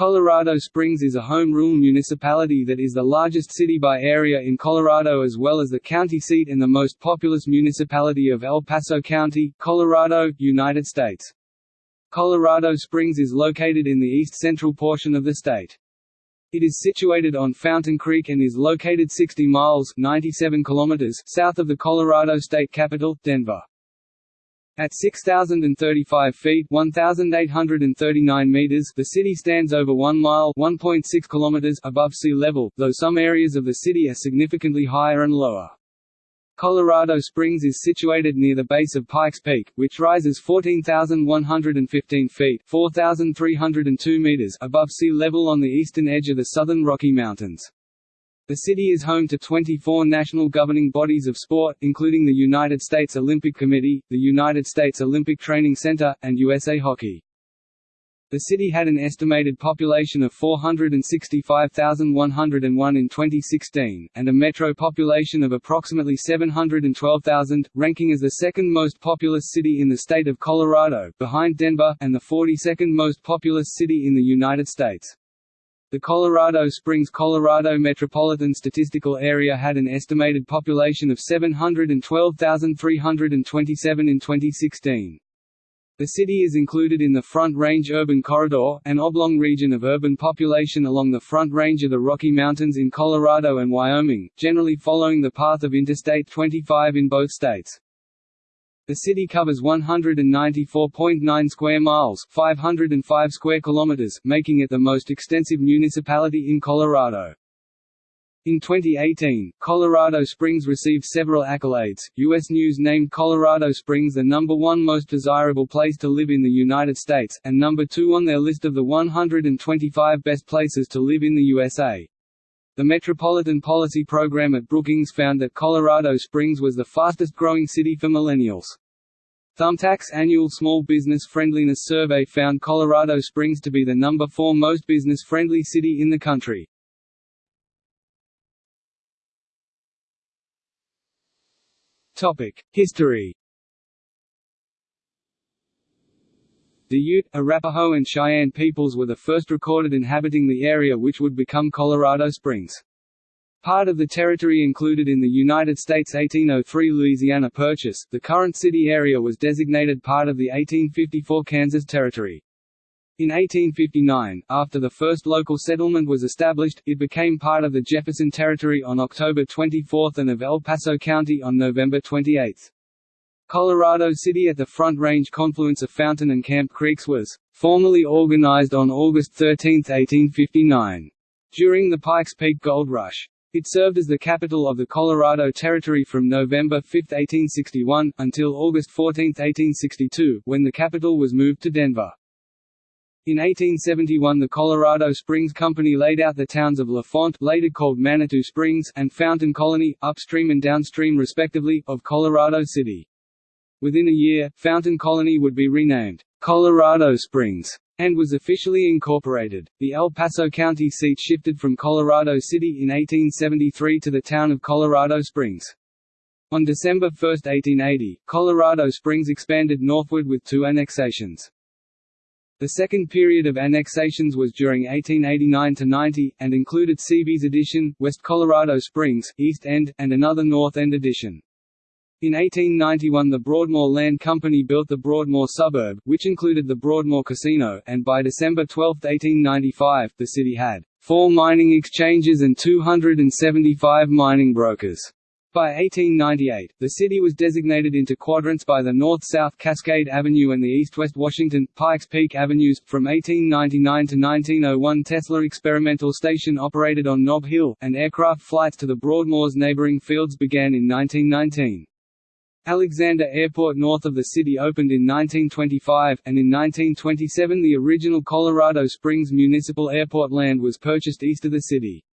Colorado Springs is a home rule municipality that is the largest city by area in Colorado as well as the county seat and the most populous municipality of El Paso County, Colorado, United States. Colorado Springs is located in the east-central portion of the state. It is situated on Fountain Creek and is located 60 miles 97 kilometers south of the Colorado state capital, Denver. At 6,035 feet 1,839 meters the city stands over 1 mile 1.6 kilometers above sea level, though some areas of the city are significantly higher and lower. Colorado Springs is situated near the base of Pikes Peak, which rises 14,115 feet 4,302 meters above sea level on the eastern edge of the southern Rocky Mountains. The city is home to 24 national governing bodies of sport, including the United States Olympic Committee, the United States Olympic Training Center, and USA Hockey. The city had an estimated population of 465,101 in 2016, and a metro population of approximately 712,000, ranking as the second most populous city in the state of Colorado, behind Denver, and the 42nd most populous city in the United States. The Colorado Springs Colorado Metropolitan Statistical Area had an estimated population of 712,327 in 2016. The city is included in the Front Range Urban Corridor, an oblong region of urban population along the Front Range of the Rocky Mountains in Colorado and Wyoming, generally following the path of Interstate 25 in both states. The city covers 194.9 square miles, 505 square kilometers, making it the most extensive municipality in Colorado. In 2018, Colorado Springs received several accolades. U.S. News named Colorado Springs the number one most desirable place to live in the United States, and number two on their list of the 125 best places to live in the USA. The Metropolitan Policy Program at Brookings found that Colorado Springs was the fastest growing city for millennials. Thumbtack's annual Small Business Friendliness Survey found Colorado Springs to be the number four most business-friendly city in the country. History The Ute, Arapaho and Cheyenne peoples were the first recorded inhabiting the area which would become Colorado Springs. Part of the territory included in the United States 1803 Louisiana Purchase, the current city area was designated part of the 1854 Kansas Territory. In 1859, after the first local settlement was established, it became part of the Jefferson Territory on October 24 and of El Paso County on November 28. Colorado City at the Front Range confluence of Fountain and Camp Creeks was formally organized on August 13, 1859. During the Pikes Peak Gold Rush. It served as the capital of the Colorado Territory from November 5, 1861, until August 14, 1862, when the capital was moved to Denver. In 1871 the Colorado Springs Company laid out the towns of LaFont later called Manitou Springs and Fountain Colony, upstream and downstream respectively, of Colorado City. Within a year, Fountain Colony would be renamed Colorado Springs and was officially incorporated. The El Paso County seat shifted from Colorado City in 1873 to the town of Colorado Springs. On December 1, 1880, Colorado Springs expanded northward with two annexations. The second period of annexations was during 1889–90, and included Seabees Addition, West Colorado Springs, East End, and another North End Addition. In 1891 the Broadmoor Land Company built the Broadmoor suburb, which included the Broadmoor Casino, and by December 12, 1895, the city had four mining exchanges and 275 mining brokers. By 1898, the city was designated into quadrants by the north-south Cascade Avenue and the east-west Washington, Pikes Peak Avenues. From 1899 to 1901 Tesla Experimental Station operated on Nob Hill, and aircraft flights to the Broadmoor's neighboring fields began in 1919. Alexander Airport north of the city opened in 1925, and in 1927 the original Colorado Springs Municipal Airport land was purchased east of the city.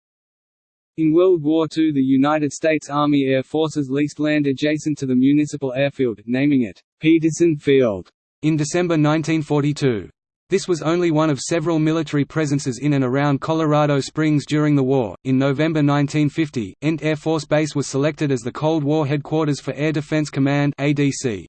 In World War II the United States Army Air Forces leased land adjacent to the municipal airfield, naming it, Peterson Field, in December 1942. This was only one of several military presences in and around Colorado Springs during the war. In November 1950, Ent Air Force Base was selected as the Cold War headquarters for Air Defense Command (ADC).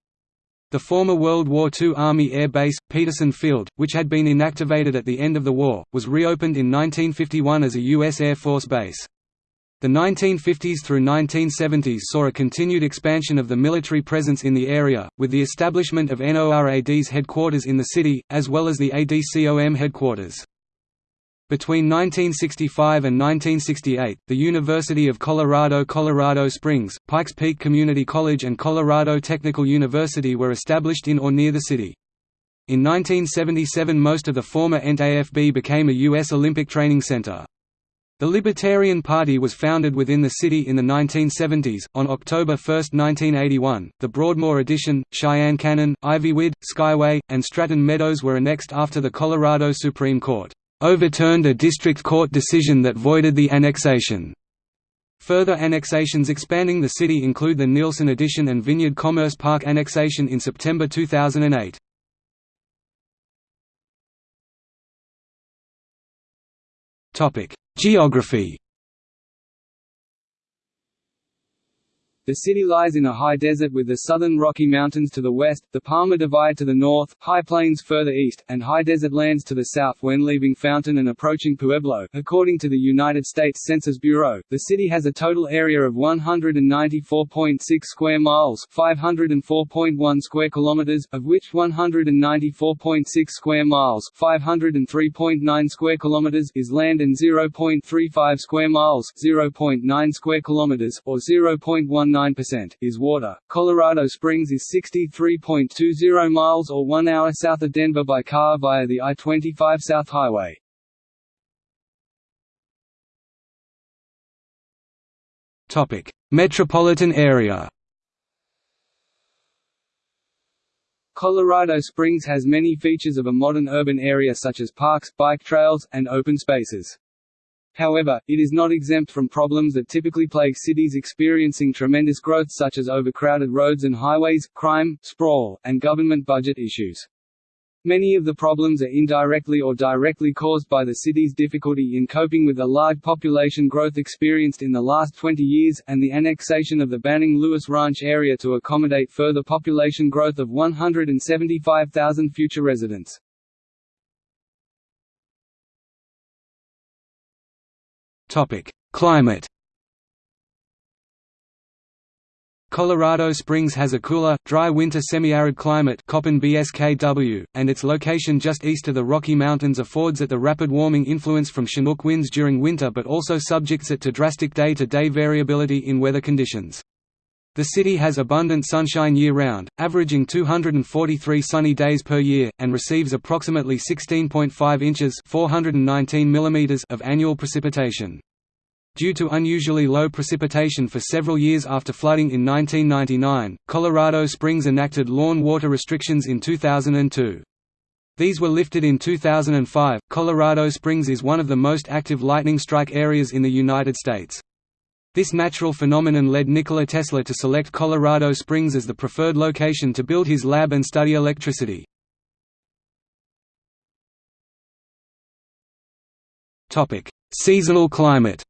The former World War II Army Air Base, Peterson Field, which had been inactivated at the end of the war, was reopened in 1951 as a U.S. Air Force base. The 1950s through 1970s saw a continued expansion of the military presence in the area, with the establishment of NORAD's headquarters in the city, as well as the ADCOM headquarters. Between 1965 and 1968, the University of Colorado Colorado Springs, Pikes Peak Community College and Colorado Technical University were established in or near the city. In 1977 most of the former Ent AFB became a U.S. Olympic Training Center. The Libertarian Party was founded within the city in the 1970s. On October 1, 1981, the Broadmoor Addition, Cheyenne Canyon, Ivywood, Skyway, and Stratton Meadows were annexed after the Colorado Supreme Court overturned a district court decision that voided the annexation. Further annexations expanding the city include the Nielsen Addition and Vineyard Commerce Park annexation in September 2008. Geography The city lies in a high desert with the southern Rocky Mountains to the west, the Palmer Divide to the north, high plains further east, and high desert lands to the south when leaving Fountain and approaching Pueblo. According to the United States Census Bureau, the city has a total area of 194.6 square miles, 504.1 square kilometers, of which 194.6 square miles, 503.9 square kilometers is land and 0.35 square miles, 0.9 square kilometers or 0.19 percent is water. Colorado Springs is 63.20 miles or 1 hour south of Denver by car via the I-25 South Highway. Topic: Metropolitan area. Colorado Springs has many features of a modern urban area such as parks, bike trails, and open spaces. However, it is not exempt from problems that typically plague cities experiencing tremendous growth such as overcrowded roads and highways, crime, sprawl, and government budget issues. Many of the problems are indirectly or directly caused by the city's difficulty in coping with the large population growth experienced in the last 20 years, and the annexation of the Banning Lewis Ranch area to accommodate further population growth of 175,000 future residents. Topic: Climate. Colorado Springs has a cooler, dry winter semi-arid climate BSKW, and its location just east of the Rocky Mountains affords it the rapid warming influence from Chinook winds during winter but also subjects it to drastic day-to-day -day variability in weather conditions. The city has abundant sunshine year-round, averaging 243 sunny days per year, and receives approximately 16.5 inches 419 mm of annual precipitation. Due to unusually low precipitation for several years after flooding in 1999, Colorado Springs enacted lawn water restrictions in 2002. These were lifted in 2005. Colorado Springs is one of the most active lightning strike areas in the United States. This natural phenomenon led Nikola Tesla to select Colorado Springs as the preferred location to build his lab and study electricity. Seasonal climate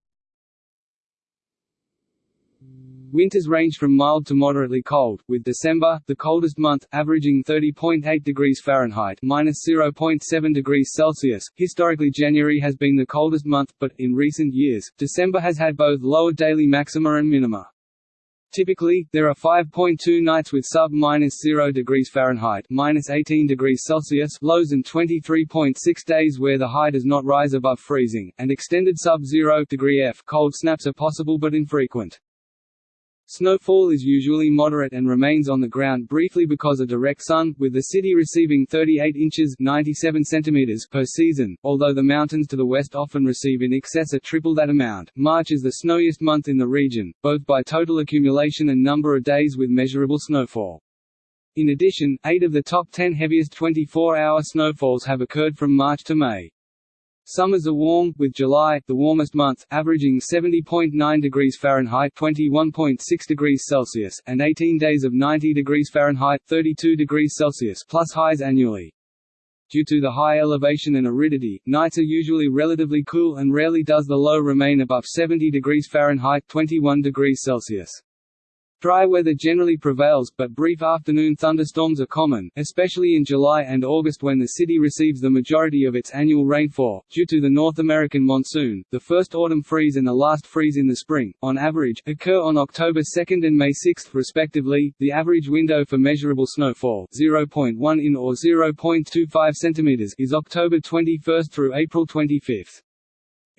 Winters range from mild to moderately cold, with December, the coldest month, averaging 30.8 degrees Fahrenheit (-0.7 degrees Celsius). Historically, January has been the coldest month, but in recent years, December has had both lower daily maxima and minima. Typically, there are 5.2 nights with sub-0 degrees Fahrenheit (-18 degrees Celsius) lows and 23.6 days where the high does not rise above freezing, and extended sub-0 degree F cold snaps are possible but infrequent. Snowfall is usually moderate and remains on the ground briefly because of direct sun, with the city receiving 38 inches 97 centimeters per season, although the mountains to the west often receive in excess of triple that amount. March is the snowiest month in the region, both by total accumulation and number of days with measurable snowfall. In addition, eight of the top 10 heaviest 24-hour snowfalls have occurred from March to May. Summers are warm, with July, the warmest month, averaging 70.9 degrees Fahrenheit (21.6 degrees Celsius) and 18 days of 90 degrees Fahrenheit (32 degrees Celsius) plus highs annually. Due to the high elevation and aridity, nights are usually relatively cool and rarely does the low remain above 70 degrees Fahrenheit (21 degrees Celsius). Dry weather generally prevails, but brief afternoon thunderstorms are common, especially in July and August when the city receives the majority of its annual rainfall. Due to the North American monsoon, the first autumn freeze and the last freeze in the spring, on average, occur on October 2 and May 6, respectively. The average window for measurable snowfall, 0.1 in or 0.25 cm, is October 21 through April 25.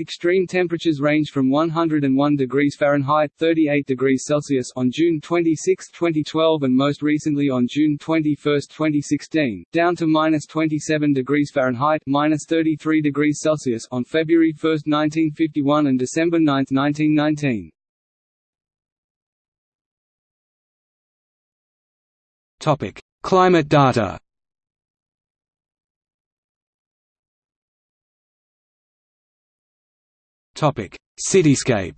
Extreme temperatures range from 101 degrees Fahrenheit 38 degrees Celsius on June 26, 2012 and most recently on June 21, 2016, down to minus 27 degrees Fahrenheit minus 33 degrees Celsius on February 1, 1951 and December 9, 1919. Topic: Climate data. Topic: Cityscape.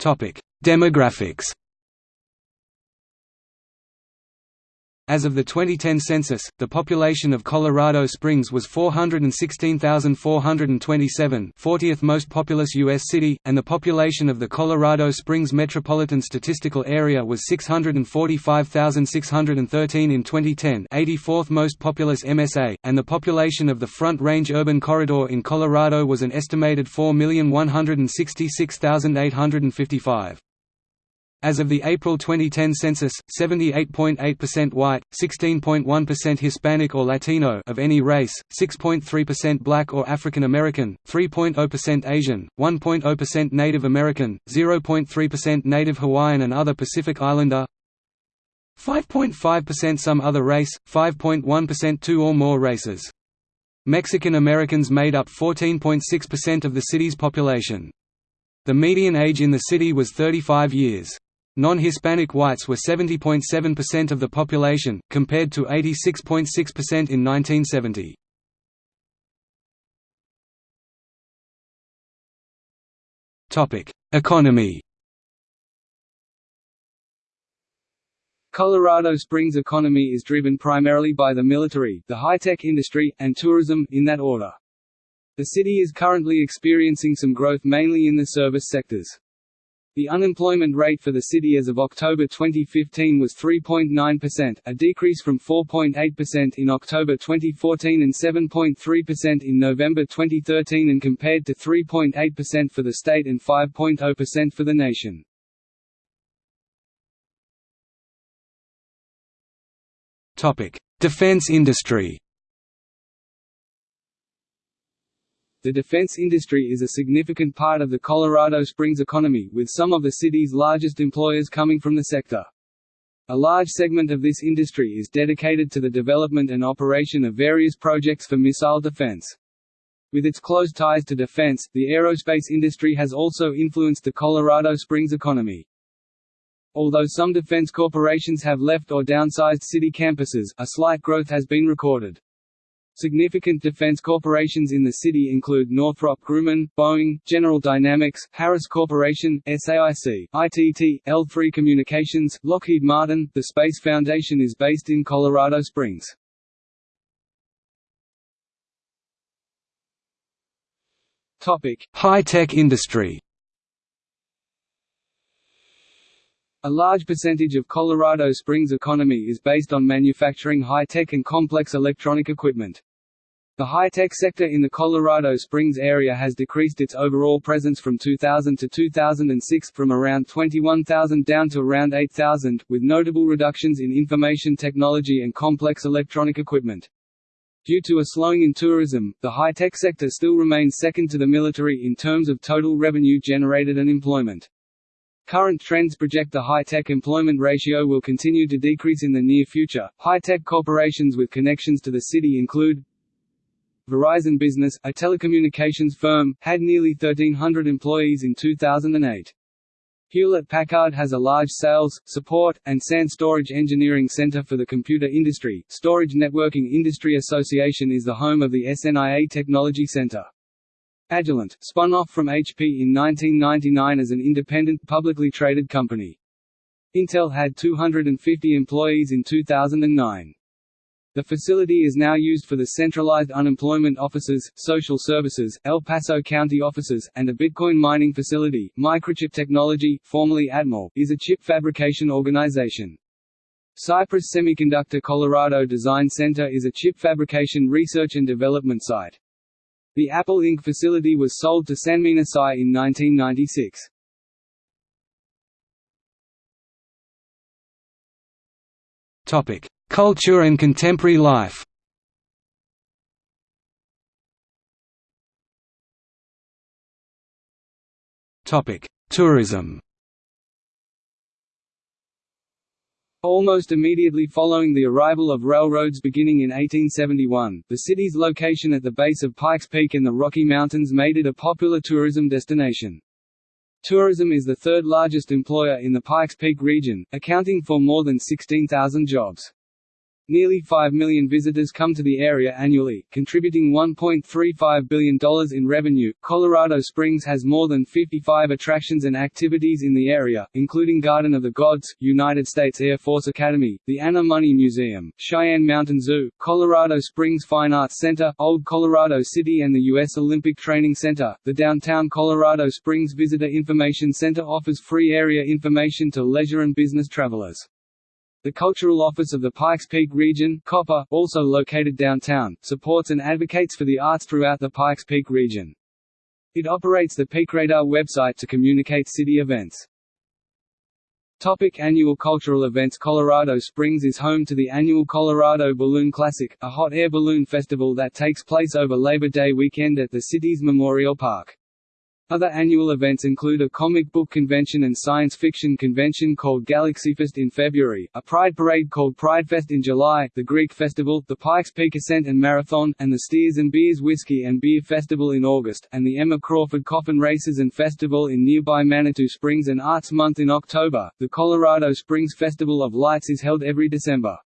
Topic: Demographics. As of the 2010 census, the population of Colorado Springs was 416,427 40th most populous U.S. city, and the population of the Colorado Springs Metropolitan Statistical Area was 645,613 in 2010 84th most populous MSA, and the population of the Front Range Urban Corridor in Colorado was an estimated 4,166,855. As of the April 2010 census, 78.8% white, 16.1% Hispanic or Latino of any race, 6.3% black or African American, 3.0% Asian, 1.0% Native American, 0.3% Native Hawaiian and other Pacific Islander, 5.5% some other race, 5.1% two or more races. Mexican Americans made up 14.6% of the city's population. The median age in the city was 35 years. Non-Hispanic whites were 70.7% of the population, compared to 86.6% in 1970. Economy Colorado Springs' economy is driven primarily by the military, the high-tech industry, and tourism, in that order. The city is currently experiencing some growth mainly in the service sectors. The unemployment rate for the city as of October 2015 was 3.9%, a decrease from 4.8% in October 2014 and 7.3% in November 2013 and compared to 3.8% for the state and 5.0% for the nation. Defense industry The defense industry is a significant part of the Colorado Springs economy, with some of the city's largest employers coming from the sector. A large segment of this industry is dedicated to the development and operation of various projects for missile defense. With its close ties to defense, the aerospace industry has also influenced the Colorado Springs economy. Although some defense corporations have left or downsized city campuses, a slight growth has been recorded. Significant defense corporations in the city include Northrop Grumman, Boeing, General Dynamics, Harris Corporation, SAIC, ITT, L3 Communications, Lockheed Martin. The Space Foundation is based in Colorado Springs. Topic: High-tech industry. A large percentage of Colorado Springs' economy is based on manufacturing high-tech and complex electronic equipment. The high-tech sector in the Colorado Springs area has decreased its overall presence from 2000 to 2006 from around 21,000 down to around 8,000, with notable reductions in information technology and complex electronic equipment. Due to a slowing in tourism, the high-tech sector still remains second to the military in terms of total revenue generated and employment. Current trends project the high-tech employment ratio will continue to decrease in the near future. High-tech corporations with connections to the city include Verizon Business, a telecommunications firm, had nearly 1,300 employees in 2008. Hewlett-Packard has a large sales, support, and SAN storage engineering center for the computer industry. Storage Networking Industry Association is the home of the SNIA Technology Center. Agilent, spun off from HP in 1999 as an independent, publicly traded company. Intel had 250 employees in 2009. The facility is now used for the centralized unemployment offices, social services, El Paso County offices, and a Bitcoin mining facility. Microchip Technology, formerly Atmel, is a chip fabrication organization. Cypress Semiconductor Colorado Design Center is a chip fabrication research and development site. The Apple Inc. facility was sold to Sanmina-SCI in 1996. Topic: Culture and contemporary life. Tourism. Almost immediately following the arrival of railroads beginning in 1871, the city's location at the base of Pikes Peak in the Rocky Mountains made it a popular tourism destination. Tourism is the third largest employer in the Pikes Peak region, accounting for more than 16,000 jobs. Nearly 5 million visitors come to the area annually, contributing $1.35 billion in revenue. Colorado Springs has more than 55 attractions and activities in the area, including Garden of the Gods, United States Air Force Academy, the ANA Money Museum, Cheyenne Mountain Zoo, Colorado Springs Fine Arts Center, Old Colorado City, and the U.S. Olympic Training Center. The downtown Colorado Springs Visitor Information Center offers free area information to leisure and business travelers. The Cultural Office of the Pikes Peak Region COPPeR, also located downtown, supports and advocates for the arts throughout the Pikes Peak region. It operates the PeakRadar website to communicate city events. Topic annual cultural events Colorado Springs is home to the annual Colorado Balloon Classic, a hot air balloon festival that takes place over Labor Day weekend at the city's Memorial Park. Other annual events include a comic book convention and science fiction convention called GalaxyFest in February, a pride parade called Pridefest in July, the Greek Festival, the Pikes Peak Ascent and Marathon, and the Steers and Beers Whiskey and Beer Festival in August, and the Emma Crawford Coffin Races and Festival in nearby Manitou Springs and Arts Month in October. The Colorado Springs Festival of Lights is held every December.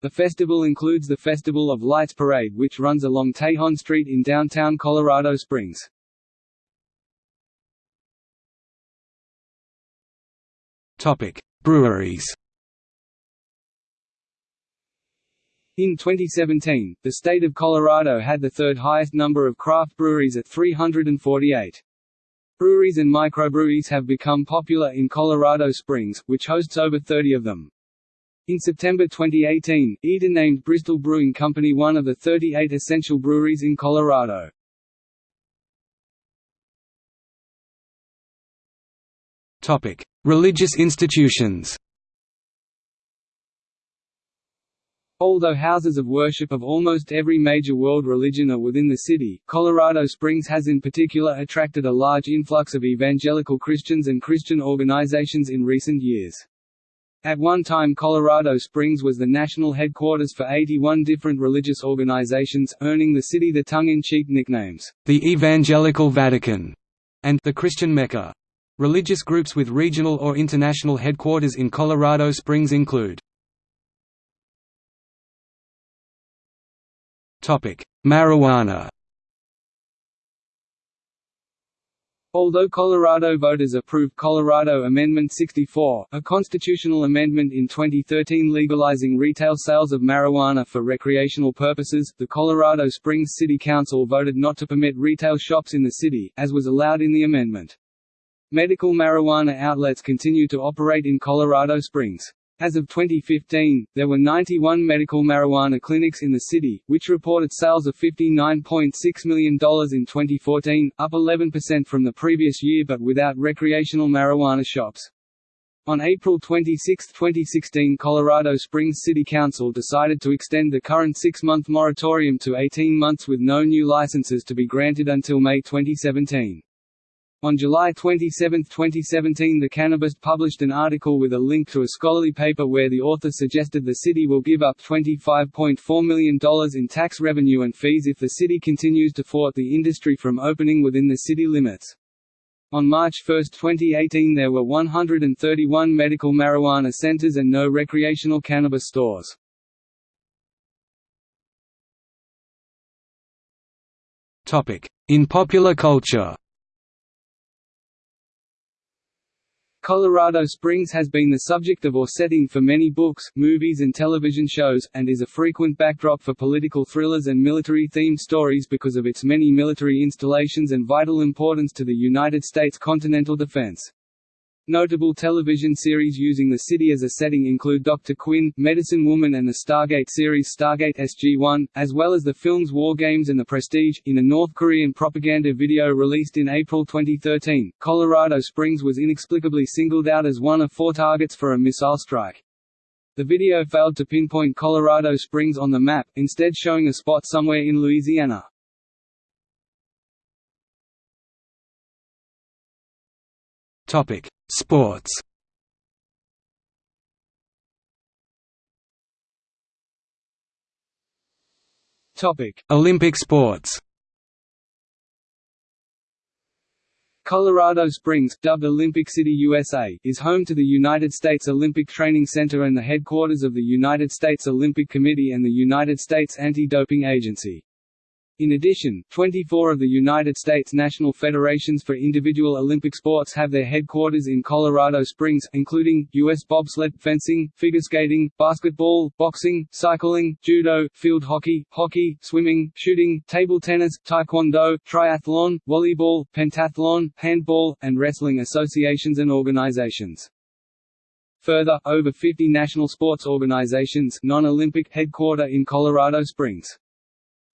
The festival includes the Festival of Lights Parade which runs along Tejon Street in downtown Colorado Springs. Breweries. In 2017, the state of Colorado had the third highest number of craft breweries at 348. Breweries and microbreweries have become popular in Colorado Springs, which hosts over 30 of them. In September 2018, Eater named Bristol Brewing Company one of the 38 essential breweries in Colorado. Topic: Religious institutions. Although houses of worship of almost every major world religion are within the city, Colorado Springs has in particular attracted a large influx of evangelical Christians and Christian organizations in recent years. At one time Colorado Springs was the national headquarters for 81 different religious organizations, earning the city the tongue-in-cheek nicknames, the Evangelical Vatican, and the Christian Mecca. Religious groups with regional or international headquarters in Colorado Springs include Marijuana Although Colorado voters approved Colorado Amendment 64, a constitutional amendment in 2013 legalizing retail sales of marijuana for recreational purposes, the Colorado Springs City Council voted not to permit retail shops in the city, as was allowed in the amendment. Medical marijuana outlets continue to operate in Colorado Springs. As of 2015, there were 91 medical marijuana clinics in the city, which reported sales of $59.6 million in 2014, up 11% from the previous year but without recreational marijuana shops. On April 26, 2016 Colorado Springs City Council decided to extend the current six-month moratorium to 18 months with no new licenses to be granted until May 2017. On July 27, 2017 The Cannabist published an article with a link to a scholarly paper where the author suggested the city will give up $25.4 million in tax revenue and fees if the city continues to thwart the industry from opening within the city limits. On March 1, 2018 there were 131 medical marijuana centers and no recreational cannabis stores. In popular culture Colorado Springs has been the subject of or setting for many books, movies and television shows, and is a frequent backdrop for political thrillers and military-themed stories because of its many military installations and vital importance to the United States continental defense. Notable television series using the city as a setting include Dr. Quinn, Medicine Woman and the Stargate series Stargate SG-1, as well as the films War Games and The Prestige. In a North Korean propaganda video released in April 2013, Colorado Springs was inexplicably singled out as one of four targets for a missile strike. The video failed to pinpoint Colorado Springs on the map, instead showing a spot somewhere in Louisiana. Topic: Sports. Topic: Olympic sports. Colorado Springs, dubbed Olympic City USA, is home to the United States Olympic Training Center and the headquarters of the United States Olympic Committee and the United States Anti-Doping Agency. In addition, 24 of the United States national federations for individual Olympic sports have their headquarters in Colorado Springs, including, U.S. bobsled, fencing, figure skating, basketball, boxing, cycling, judo, field hockey, hockey, swimming, shooting, table tennis, taekwondo, triathlon, volleyball, pentathlon, handball, and wrestling associations and organizations. Further, over 50 national sports organizations non-Olympic headquarter in Colorado Springs.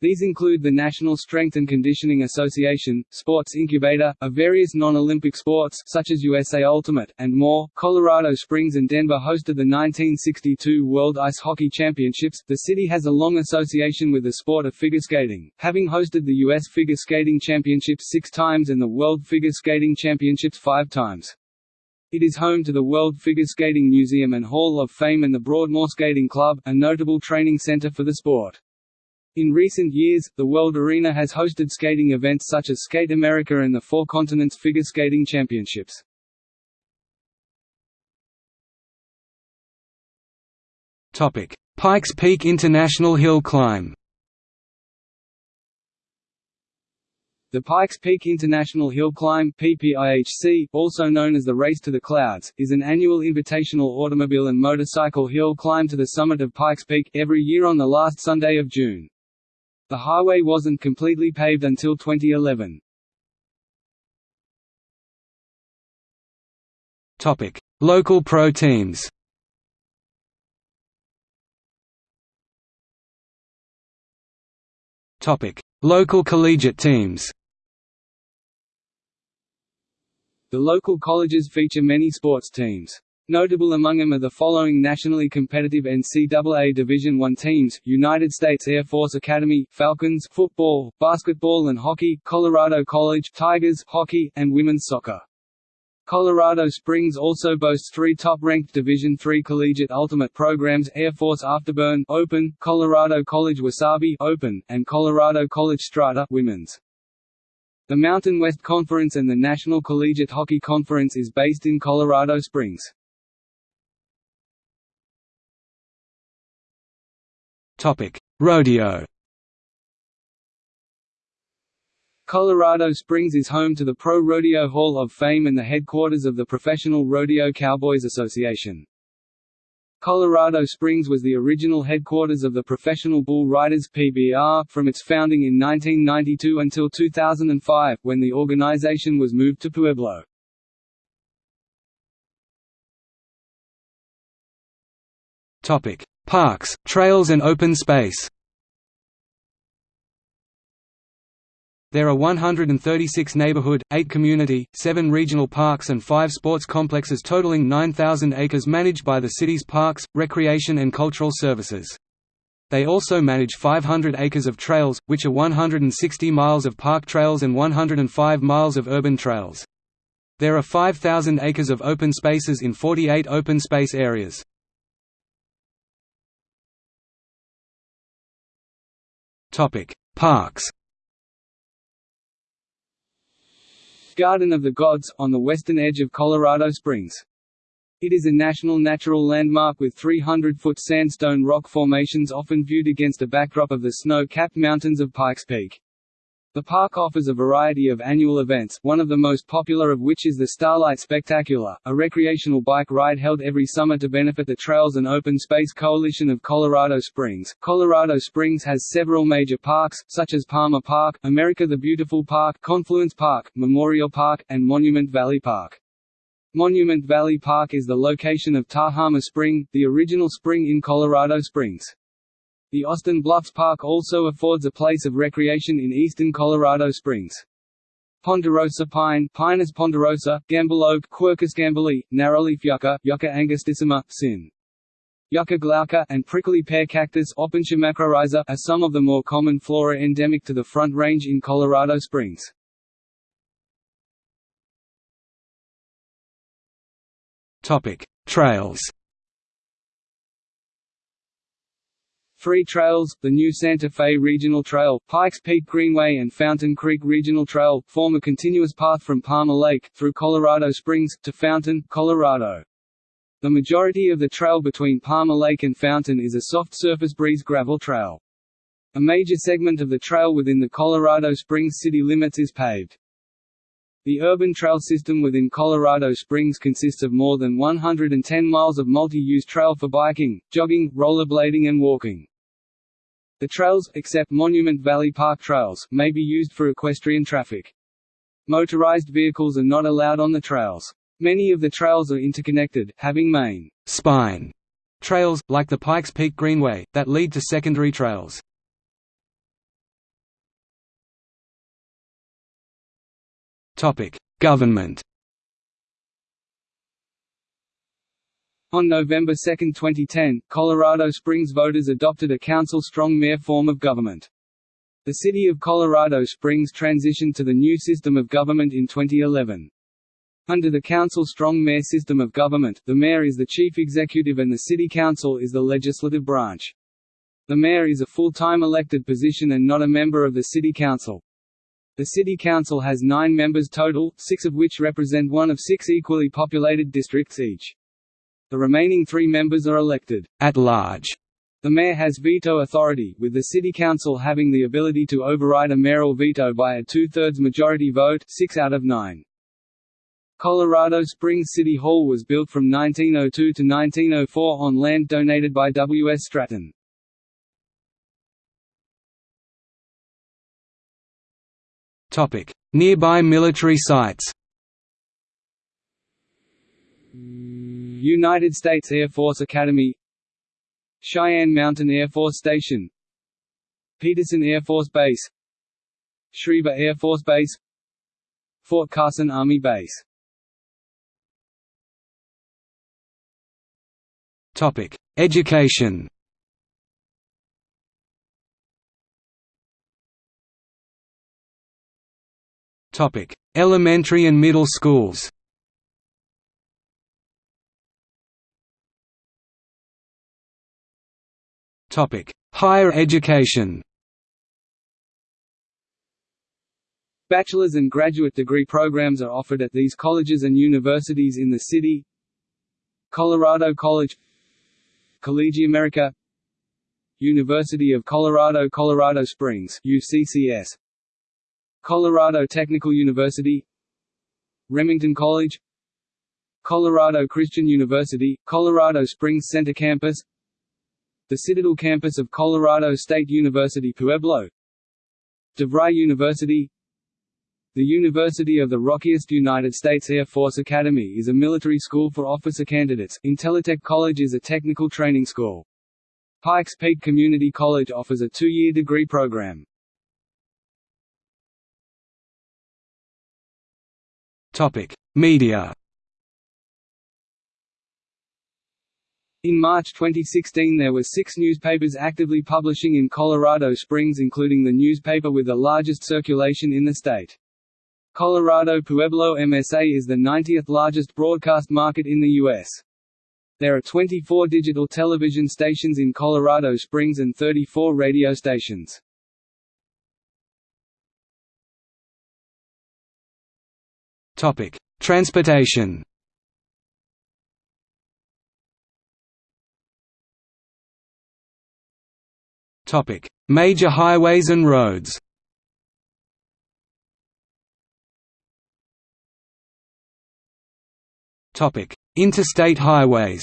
These include the National Strength and Conditioning Association, Sports Incubator, of various non-Olympic sports such as USA Ultimate, and more. Colorado Springs and Denver hosted the 1962 World Ice Hockey Championships. The city has a long association with the sport of figure skating, having hosted the U.S. Figure Skating Championships six times and the World Figure Skating Championships five times. It is home to the World Figure Skating Museum and Hall of Fame and the Broadmoor Skating Club, a notable training center for the sport. In recent years, the World Arena has hosted skating events such as Skate America and the Four Continents Figure Skating Championships. Topic: Pikes Peak International Hill Climb. The Pikes Peak International Hill Climb PPIHC, also known as the Race to the Clouds, is an annual invitational automobile and motorcycle hill climb to the summit of Pikes Peak, every year on the last Sunday of June. The highway wasn't completely paved until 2011. Topic: Local pro teams. Topic: Local collegiate teams. The local colleges feature many sports teams. Notable among them are the following nationally competitive NCAA Division I teams, United States Air Force Academy, Falcons football, basketball and hockey, Colorado College Tigers hockey, and women's soccer. Colorado Springs also boasts three top-ranked Division III collegiate ultimate programs Air Force Afterburn Open, Colorado College Wasabi Open, and Colorado College Strata Women's. The Mountain West Conference and the National Collegiate Hockey Conference is based in Colorado Springs. Topic: Rodeo. Colorado Springs is home to the Pro Rodeo Hall of Fame and the headquarters of the Professional Rodeo Cowboys Association. Colorado Springs was the original headquarters of the Professional Bull Riders PBR, from its founding in 1992 until 2005, when the organization was moved to Pueblo. Parks, trails and open space There are 136 neighborhood, 8 community, 7 regional parks and 5 sports complexes totaling 9,000 acres managed by the city's Parks, Recreation and Cultural Services. They also manage 500 acres of trails, which are 160 miles of park trails and 105 miles of urban trails. There are 5,000 acres of open spaces in 48 open space areas. Topic: Parks. Garden of the Gods, on the western edge of Colorado Springs. It is a national natural landmark with 300-foot sandstone rock formations often viewed against a backdrop of the snow-capped mountains of Pikes Peak. The park offers a variety of annual events, one of the most popular of which is the Starlight Spectacular, a recreational bike ride held every summer to benefit the Trails and Open Space Coalition of Colorado Springs. Colorado Springs has several major parks, such as Palmer Park, America the Beautiful Park, Confluence Park, Memorial Park, and Monument Valley Park. Monument Valley Park is the location of Tahama Spring, the original spring in Colorado Springs. The Austin Bluffs Park also affords a place of recreation in eastern Colorado Springs. Ponderosa pine Pinus ponderosa, Gambel oak Quercus gambelii, narrowleaf yucca Yucca angustissima, sin. Yucca glauca, and prickly pear cactus are some of the more common flora endemic to the Front Range in Colorado Springs. Trails Three trails, the new Santa Fe Regional Trail, Pikes Peak Greenway and Fountain Creek Regional Trail, form a continuous path from Palmer Lake, through Colorado Springs, to Fountain, Colorado. The majority of the trail between Palmer Lake and Fountain is a soft surface breeze gravel trail. A major segment of the trail within the Colorado Springs city limits is paved. The urban trail system within Colorado Springs consists of more than 110 miles of multi-use trail for biking, jogging, rollerblading and walking. The trails, except Monument Valley Park trails, may be used for equestrian traffic. Motorized vehicles are not allowed on the trails. Many of the trails are interconnected, having main spine trails, like the Pikes Peak Greenway, that lead to secondary trails. Government On November 2, 2010, Colorado Springs voters adopted a council-strong mayor form of government. The city of Colorado Springs transitioned to the new system of government in 2011. Under the council-strong mayor system of government, the mayor is the chief executive and the city council is the legislative branch. The mayor is a full-time elected position and not a member of the city council. The city council has nine members total, six of which represent one of six equally populated districts each. The remaining three members are elected at large. The mayor has veto authority, with the city council having the ability to override a mayoral veto by a two-thirds majority vote six out of nine. Colorado Springs City Hall was built from 1902 to 1904 on land donated by W. S. Stratton. Nearby military sites United States Air Force Academy Cheyenne Mountain Air Force Station Peterson Air Force Base Schriever Air Force Base Fort Carson Army Base Education Elementary and middle schools. Higher education. Bachelor's and graduate degree programs are offered at these colleges and universities in the city. Colorado College CollegeAmerica University of Colorado Colorado Springs UCCS Colorado Technical University Remington College Colorado Christian University, Colorado Springs Center Campus The Citadel Campus of Colorado State University Pueblo DeVry University The University of the Rockies United States Air Force Academy is a military school for officer candidates, Intellitech College is a technical training school. Pikes Peak Community College offers a two-year degree program. Media. In March 2016 there were six newspapers actively publishing in Colorado Springs including the newspaper with the largest circulation in the state. Colorado Pueblo MSA is the 90th largest broadcast market in the U.S. There are 24 digital television stations in Colorado Springs and 34 radio stations. Topic: Transportation. Topic: Major highways and roads. Topic: Interstate highways.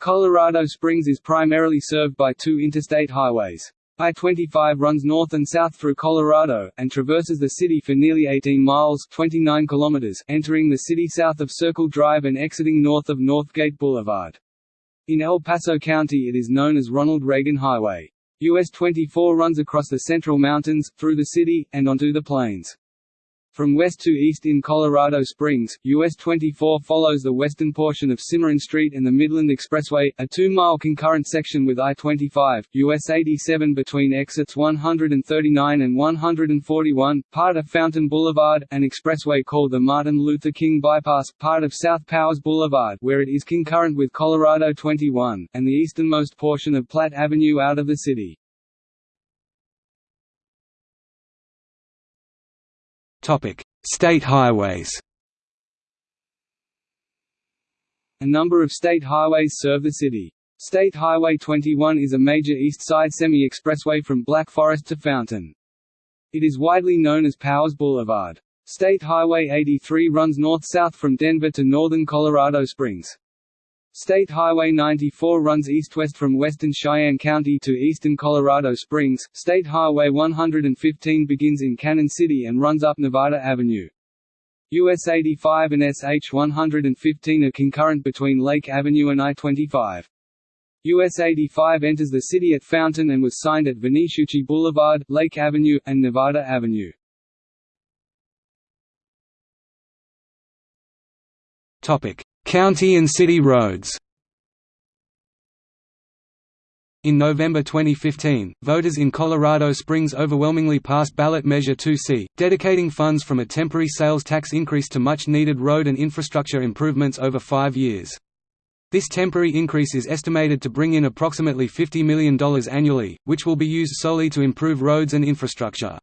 Colorado Springs is primarily served by two interstate highways. I-25 runs north and south through Colorado, and traverses the city for nearly 18 miles 29 kilometers, entering the city south of Circle Drive and exiting north of Northgate Boulevard. In El Paso County it is known as Ronald Reagan Highway. US 24 runs across the Central Mountains, through the city, and onto the plains. From west to east in Colorado Springs, US 24 follows the western portion of Cimarron Street and the Midland Expressway, a two-mile concurrent section with I-25, US 87 between exits 139 and 141, part of Fountain Boulevard, an expressway called the Martin Luther King Bypass, part of South Powers Boulevard where it is concurrent with Colorado 21, and the easternmost portion of Platte Avenue out of the city. Topic: State highways. A number of state highways serve the city. State Highway 21 is a major east side semi-expressway from Black Forest to Fountain. It is widely known as Powers Boulevard. State Highway 83 runs north-south from Denver to northern Colorado Springs. State Highway 94 runs east-west from western Cheyenne County to eastern Colorado Springs. State Highway 115 begins in Cañon City and runs up Nevada Avenue. US 85 and SH 115 are concurrent between Lake Avenue and I-25. US 85 enters the city at Fountain and was signed at Venetucci Boulevard, Lake Avenue, and Nevada Avenue. Topic: County and city roads In November 2015, voters in Colorado Springs overwhelmingly passed ballot Measure 2C, dedicating funds from a temporary sales tax increase to much-needed road and infrastructure improvements over five years. This temporary increase is estimated to bring in approximately $50 million annually, which will be used solely to improve roads and infrastructure.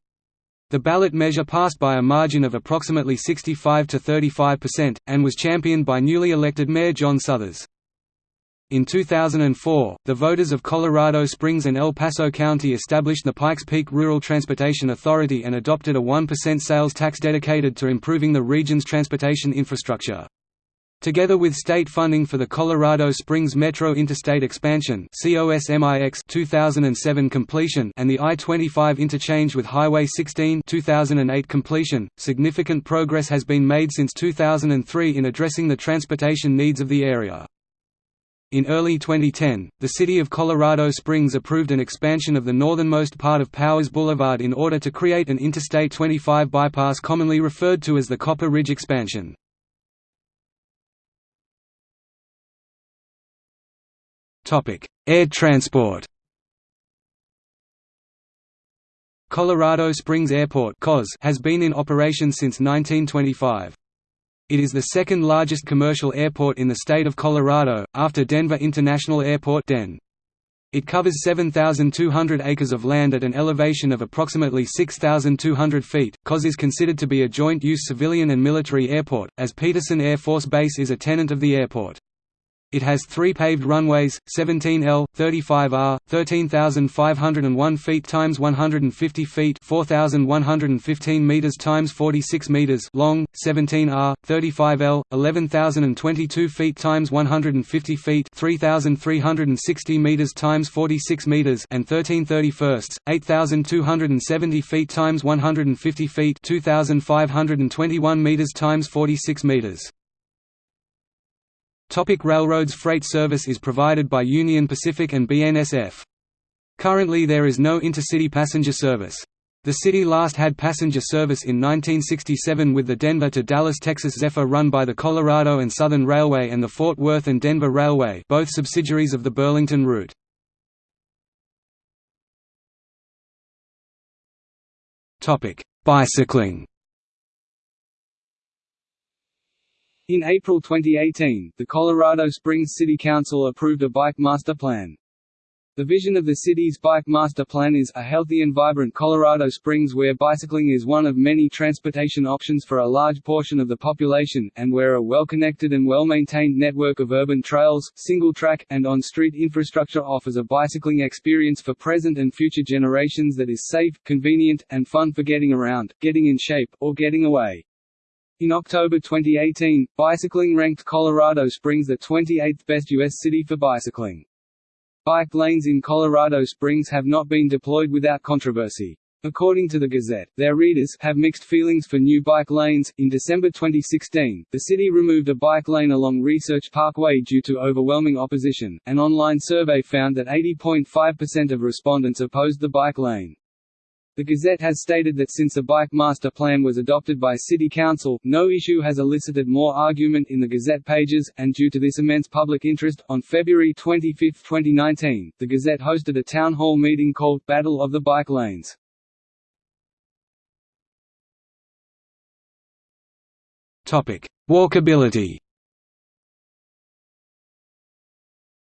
The ballot measure passed by a margin of approximately 65 to 35%, and was championed by newly elected Mayor John Suthers. In 2004, the voters of Colorado Springs and El Paso County established the Pikes Peak Rural Transportation Authority and adopted a 1% sales tax dedicated to improving the region's transportation infrastructure. Together with state funding for the Colorado Springs Metro Interstate Expansion 2007 completion and the I-25 interchange with Highway 16 2008 completion, significant progress has been made since 2003 in addressing the transportation needs of the area. In early 2010, the city of Colorado Springs approved an expansion of the northernmost part of Powers Boulevard in order to create an Interstate 25 bypass commonly referred to as the Copper Ridge expansion. Air transport Colorado Springs Airport has been in operation since 1925. It is the second largest commercial airport in the state of Colorado, after Denver International Airport DEN. It covers 7,200 acres of land at an elevation of approximately 6,200 feet. COS is considered to be a joint-use civilian and military airport, as Peterson Air Force Base is a tenant of the airport. It has three paved runways, 17L, 35R, 13,501 feet times 150 feet 4,115 meters times 46 meters long, 17R, 35L, 11,022 feet times 150 feet 3,360 meters times 46 meters and 1331st, 8,270 feet times 150 feet 2,521 meters times 46 meters. Topic railroads Freight service is provided by Union Pacific and BNSF. Currently there is no intercity passenger service. The city last had passenger service in 1967 with the Denver to Dallas Texas Zephyr run by the Colorado and Southern Railway and the Fort Worth and Denver Railway both subsidiaries of the Burlington route. Bicycling In April 2018, the Colorado Springs City Council approved a bike master plan. The vision of the city's bike master plan is, a healthy and vibrant Colorado Springs where bicycling is one of many transportation options for a large portion of the population, and where a well-connected and well-maintained network of urban trails, single-track, and on-street infrastructure offers a bicycling experience for present and future generations that is safe, convenient, and fun for getting around, getting in shape, or getting away. In October 2018, Bicycling ranked Colorado Springs the 28th best U.S. city for bicycling. Bike lanes in Colorado Springs have not been deployed without controversy. According to the Gazette, their readers have mixed feelings for new bike lanes. In December 2016, the city removed a bike lane along Research Parkway due to overwhelming opposition. An online survey found that 80.5% of respondents opposed the bike lane. The Gazette has stated that since a bike master plan was adopted by City Council, no issue has elicited more argument in the Gazette pages, and due to this immense public interest, on February 25, 2019, the Gazette hosted a town hall meeting called Battle of the Bike Lanes. Walkability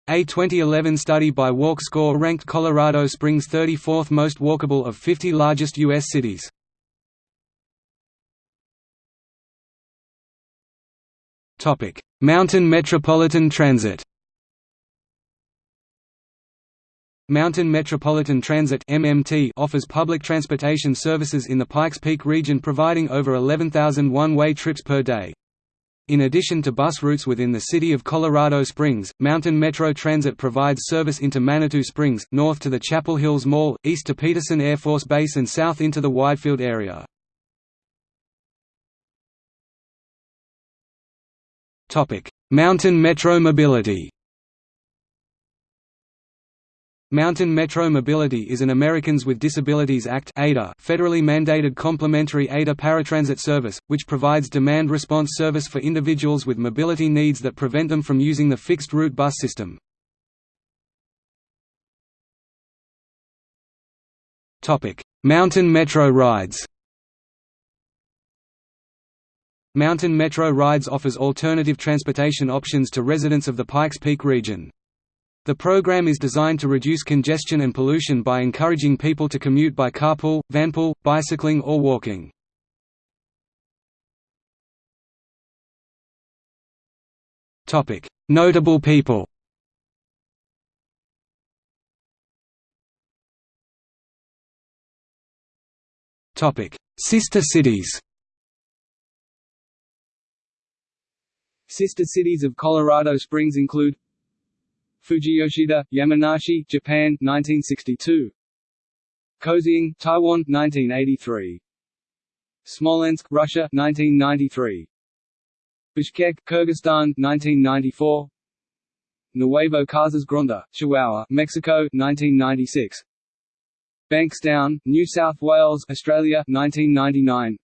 A 2011 study by WalkScore ranked Colorado Springs 34th most walkable of 50 largest U.S. cities. Mountain Metropolitan Transit Mountain Metropolitan Transit (MMT) offers public transportation services in the Pikes Peak region providing over 11,000 one-way trips per day. In addition to bus routes within the city of Colorado Springs, Mountain Metro Transit provides service into Manitou Springs, north to the Chapel Hills Mall, east to Peterson Air Force Base and south into the Widefield area. Mountain Metro Mobility Mountain Metro Mobility is an Americans with Disabilities Act federally mandated complementary ADA paratransit service, which provides demand response service for individuals with mobility needs that prevent them from using the fixed-route bus system. Mountain Metro rides Mountain Metro Rides offers alternative transportation options to residents of the Pikes Peak region. The program is designed to reduce congestion and pollution by encouraging people to commute by carpool, vanpool, bicycling or walking. Notable people Sister cities Sister cities of Colorado Springs include Fujiyoshida, Yamanashi, Japan 1962. Kaohsiung, Taiwan 1983. Smolensk, Russia 1993. Bishkek, Kyrgyzstan 1994. Nuevo Casas Grande, Chihuahua, Mexico 1996. Bankstown, New South Wales, Australia 1999.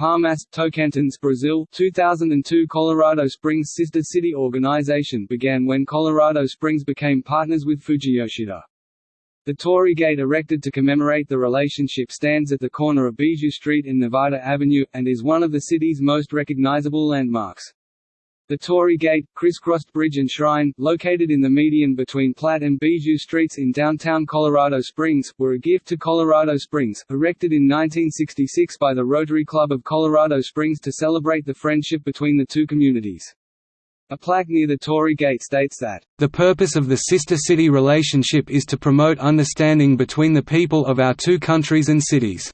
Palmas, Tocantins, Brazil 2002 Colorado Springs Sister City organization began when Colorado Springs became partners with Fujiyoshida. The Torii Gate erected to commemorate the relationship stands at the corner of Bijou Street and Nevada Avenue, and is one of the city's most recognizable landmarks. The Torii Gate, crisscrossed bridge and shrine, located in the median between Platte and Bijou Streets in downtown Colorado Springs, were a gift to Colorado Springs, erected in 1966 by the Rotary Club of Colorado Springs to celebrate the friendship between the two communities. A plaque near the Torii Gate states that, "...the purpose of the sister-city relationship is to promote understanding between the people of our two countries and cities."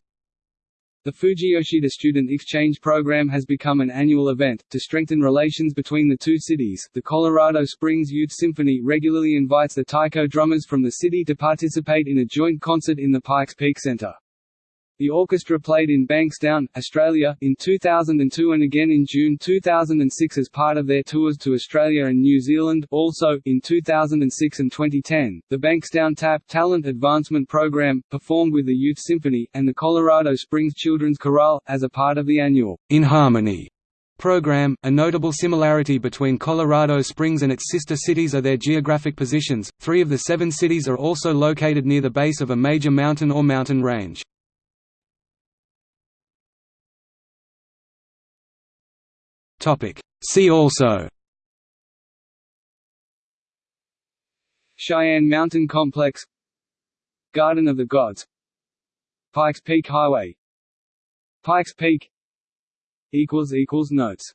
The Fujiyoshida Student Exchange Program has become an annual event. To strengthen relations between the two cities, the Colorado Springs Youth Symphony regularly invites the taiko drummers from the city to participate in a joint concert in the Pikes Peak Center. The orchestra played in Bankstown, Australia, in 2002 and again in June 2006 as part of their tours to Australia and New Zealand. Also, in 2006 and 2010, the Bankstown TAP Talent Advancement Program performed with the Youth Symphony and the Colorado Springs Children's Chorale as a part of the annual In Harmony program. A notable similarity between Colorado Springs and its sister cities are their geographic positions. Three of the seven cities are also located near the base of a major mountain or mountain range. See also. Cheyenne Mountain Complex. Garden of the Gods. Pikes Peak Highway. Pikes Peak. Notes